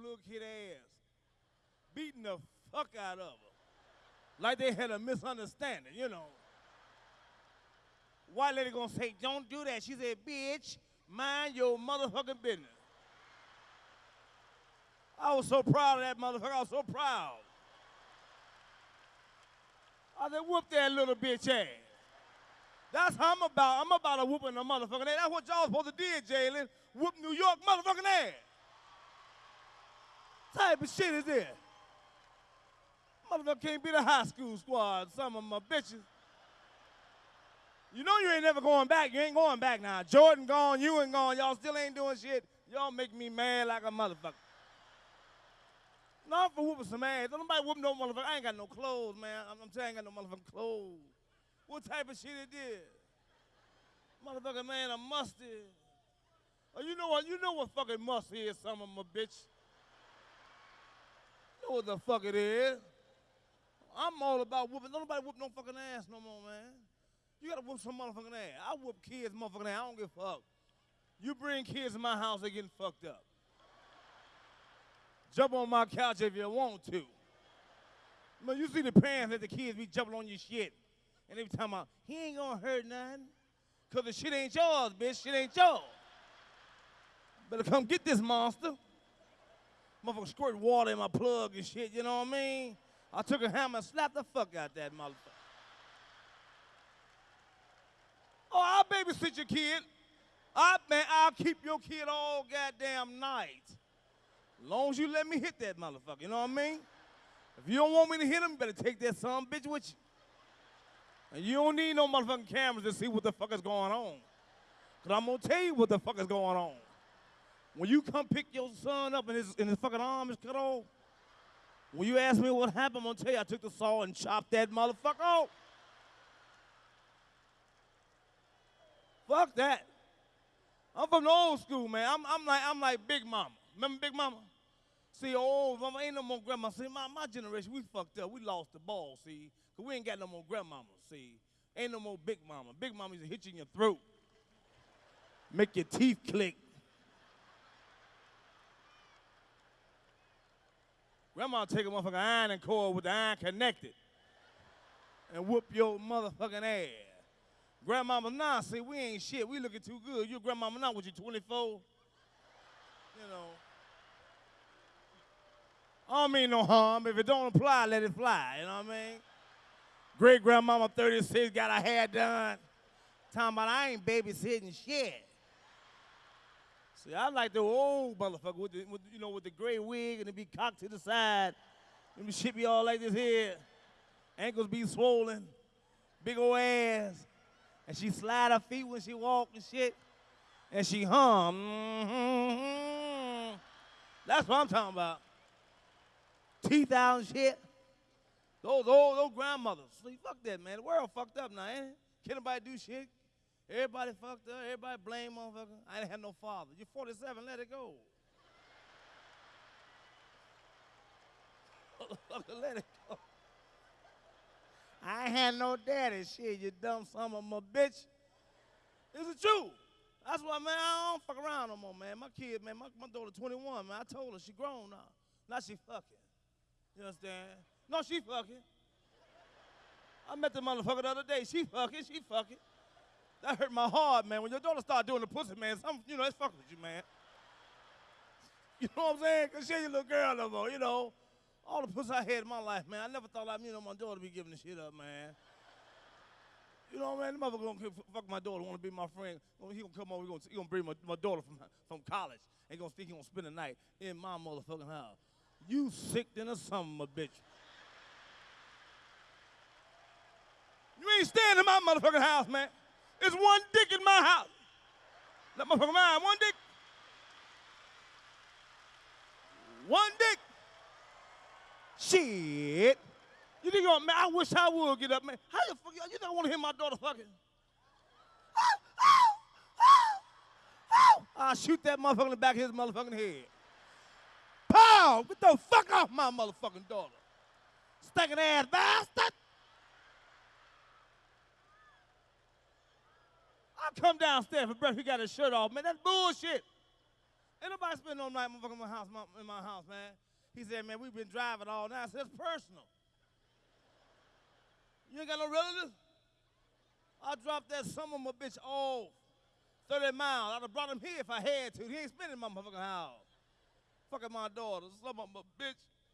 little kid ass, beating the fuck out of her. Like they had a misunderstanding, you know. White lady gonna say, don't do that. She said, bitch, mind your motherfucking business. I was so proud of that motherfucker. I was so proud. I said, whoop that little bitch ass. That's how I'm about. I'm about a whooping a motherfucking ass. That's what y'all supposed to do, Jalen. Whoop New York motherfucking ass. Type of shit is this? Motherfucker can't be the high school squad. Some of my bitches. You know you ain't never going back. You ain't going back now. Jordan gone, you ain't gone. Y'all still ain't doing shit. Y'all make me mad like a motherfucker. No, I'm for whooping some ass. Don't nobody whoop no motherfucker. I ain't got no clothes, man. I'm, I'm you, I got no motherfucking clothes. What type of shit it is? Motherfucker, man, a mustard. Oh, you know what? You know what fucking must is, some of my bitch. Know what the fuck it is. I'm all about whooping. Don't nobody whoop no fucking ass no more, man. You gotta whoop some motherfucking ass. I whoop kids motherfucking ass. I don't give a fuck. You bring kids in my house, they getting fucked up. Jump on my couch if you want to. Man, you see the parents that the kids be jumping on your shit. And they be talking about, he ain't gonna hurt nothing. Cause the shit ain't yours, bitch. Shit ain't yours. Better come get this monster. Motherfucker squirt water in my plug and shit, you know what I mean? I took a hammer and slapped the fuck out that motherfucker. Oh, I'll babysit your kid. I, man, I'll keep your kid all goddamn night. Long as you let me hit that motherfucker, you know what I mean? If you don't want me to hit him, better take that son bitch with you. And you don't need no motherfucking cameras to see what the fuck is going on. Cause I'm gonna tell you what the fuck is going on. When you come pick your son up and his, and his fucking arm is cut off, when you ask me what happened, I'm gonna tell you I took the saw and chopped that motherfucker off. Fuck that. I'm from the old school, man. I'm, I'm like I'm like Big Mama. Remember Big Mama? See, old mama ain't no more grandma. See, my, my generation, we fucked up. We lost the ball, see. Cause we ain't got no more grandmama, see. Ain't no more big mama. Big mama used to hit in your throat. Make your teeth click. Grandma take a motherfucking iron and cord with the iron connected and whoop your motherfucking ass. Grandmama, nah, see, we ain't shit. We looking too good. Your grandmama now, what you, 24? You know. I don't mean no harm. If it don't apply, let it fly. You know what I mean? Great grandmama, 36, got her hair done. Talking about I ain't babysitting shit. See, I like the old motherfucker with the, with, you know, with the gray wig and it be cocked to the side. And the shit be all like this here. Ankles be swollen. Big old ass. And she slide her feet when she walk and shit. And she hum. Mm-hmm. That's what I'm talking about. Teeth out and shit. Those old, those grandmothers. Fuck that, man. The world fucked up now, ain't it? Can't nobody do shit. Everybody fucked up. Everybody blame motherfucker. I ain't had no father. You're 47, let it go. let it go. I ain't had no daddy. Shit, you dumb son of a bitch. It's the truth. That's why, man, I don't fuck around no more, man. My kid, man, my, my daughter 21, man. I told her she grown now. Now she fucking. You understand? No, she fucking. I met the motherfucker the other day. She fucking, she fucking. That hurt my heart, man. When your daughter start doing the pussy, man, some, you know, it's fucking with you, man. You know what I'm saying? Because she ain't your little girl no more, you know. All the pussy I had in my life, man, I never thought I'd, you know, my daughter be giving the shit up, man. You know, man, the motherfucker gonna fuck my daughter, wanna be my friend. He gonna come over, he gonna, he gonna bring my, my daughter from, from college. Ain't gonna think he gonna spend the night in my motherfucking house. You sick than a a bitch. You ain't staying in my motherfucking house, man. It's one dick in my house. That motherfucker mine, one dick. One dick. Shit. You think, man, I wish I would get up, man. How the fuck, you don't want to hear my daughter fucking? I'll shoot that motherfucker in the back of his motherfucking head. Pow! Get the fuck off my motherfucking daughter. Stinking ass bastard. I come downstairs for breakfast, he got his shirt off. Man, that's bullshit. Ain't nobody spend no night motherfucking in my house, my, in my house, man. He said, man, we've been driving all night. I said, it's personal. You ain't got no relatives? I dropped that some of my bitch off. 30 miles. I'd have brought him here if I had to. He ain't spending my motherfucking house. Fucking my daughter. Some of my bitch.